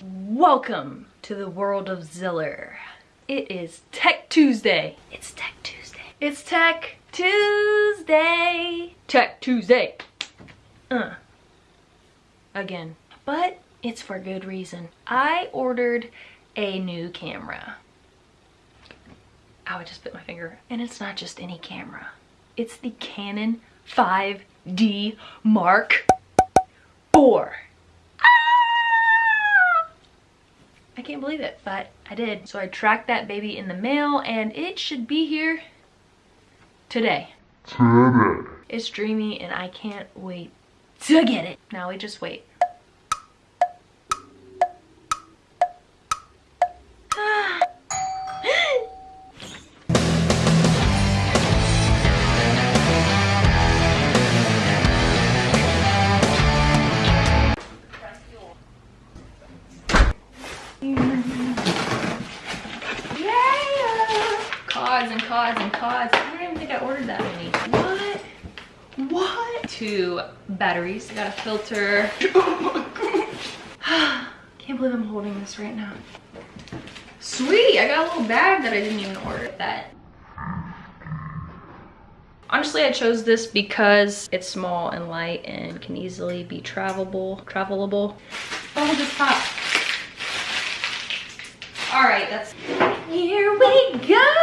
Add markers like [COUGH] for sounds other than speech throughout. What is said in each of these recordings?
Welcome to the world of Ziller. It is Tech Tuesday. It's Tech Tuesday. It's Tech Tuesday. Tech Tuesday. Uh. Again. But it's for good reason. I ordered a new camera. I would just bit my finger. And it's not just any camera. It's the Canon 5D Mark IV. I can't believe it, but I did. So I tracked that baby in the mail and it should be here today. Today. It's dreamy and I can't wait to get it. Now we just wait. And cods and cods. I don't even think I ordered that many. What? What? Two batteries. Got a filter. [LAUGHS] [SIGHS] Oh Can't believe I'm holding this right now. Sweet, I got a little bag that I didn't even order that. Honestly, I chose this because it's small and light and can easily be travelable, travelable. Oh, this pop. All right, that's, here we go.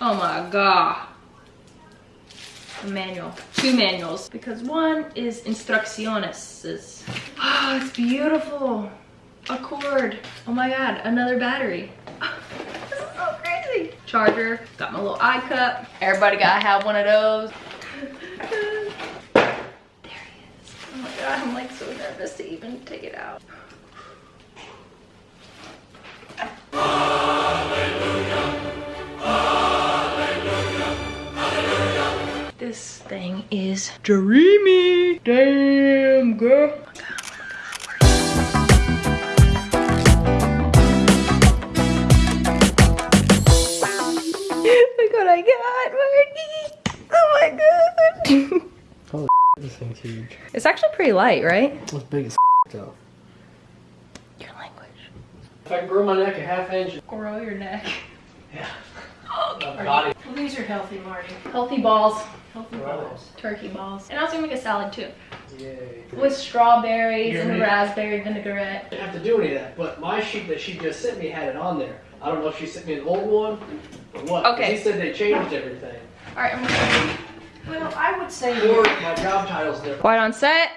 Oh my God. A manual, two manuals, because one is instrucciones. Oh, it's beautiful. A cord. Oh my God, another battery. [LAUGHS] this is so crazy. Charger, got my little eye cup. Everybody gotta have one of those. [LAUGHS] there he is. Oh my God, I'm like so nervous to even take it out. This thing is dreamy. Damn, girl. Oh Look what I got, Marty. Oh my god. Holy [LAUGHS] this thing's huge. It's actually pretty light, right? It's big as [LAUGHS] though. Your language. If I can grow my neck a half inch. Grow your neck. Yeah. [LAUGHS] Oh, My body. Well, these are healthy, Marty. Healthy balls. Healthy Right. balls. Turkey balls. And I was gonna make a salad too. Yay. With strawberries You're and me. raspberry vinaigrette. I didn't have to do any of that, but my sheet that she just sent me had it on there. I don't know if she sent me an old one or what. 'cause Okay. He said they changed everything. Alright, I'm gonna Well, I would say Or my job title's different. Quiet on set.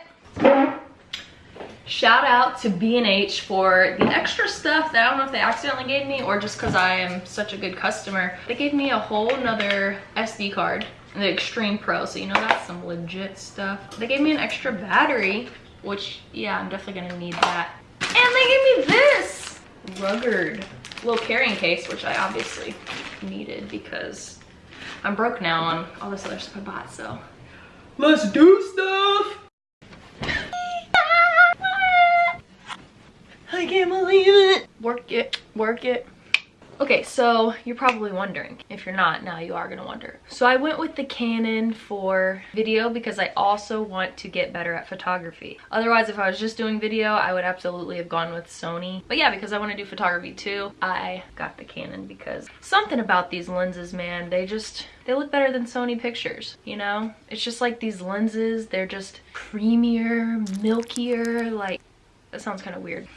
Shout out to B&H for the extra stuff that I don't know if they accidentally gave me or just because I am such a good customer. They gave me a whole nother SD card, the Extreme Pro, so you know that's some legit stuff. They gave me an extra battery, which, yeah, I'm definitely gonna need that. And they gave me this rugged little carrying case, which I obviously needed because I'm broke now on all this other stuff I bought, so. Let's do stuff! Work it, work it. Okay, so you're probably wondering. If you're not, now you are gonna wonder. So I went with the Canon for video because I also want to get better at photography. Otherwise, if I was just doing video, I would absolutely have gone with Sony. But yeah, because I wanna do photography too, I got the Canon because something about these lenses, man, they just, they look better than Sony pictures, you know? It's just like these lenses, they're just creamier, milkier, like, that sounds kind of weird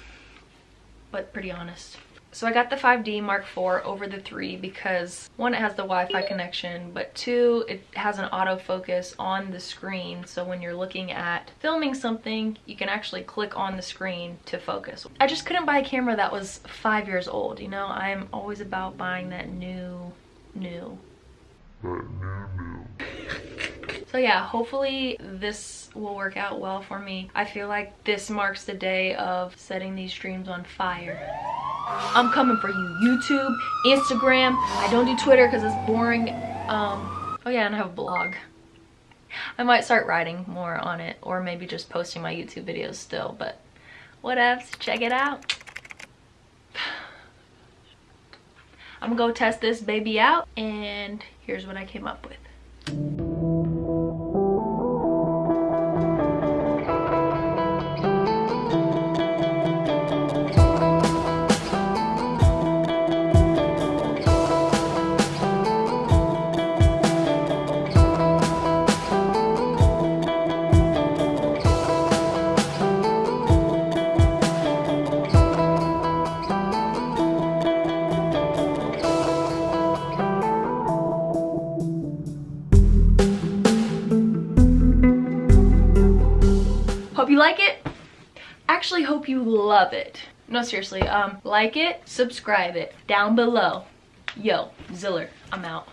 but pretty honest. So I got the 5D Mark IV over the 3 because one, it has the Wi-Fi connection, but two, it has an autofocus on the screen. So when you're looking at filming something, you can actually click on the screen to focus. I just couldn't buy a camera that was five years old, you know? I'm always about buying that new, new. So yeah, hopefully this will work out well for me. I feel like this marks the day of setting these dreams on fire. I'm coming for you. YouTube, Instagram. I don't do Twitter because it's boring. Um, oh yeah, and I have a blog. I might start writing more on it or maybe just posting my YouTube videos still, but whatevs, check it out. [SIGHS] I'm gonna go test this baby out and here's what I came up with. Hope you like it. Actually, hope you love it. No, seriously, um, like it, subscribe it, down below. Yo, Ziller, I'm out.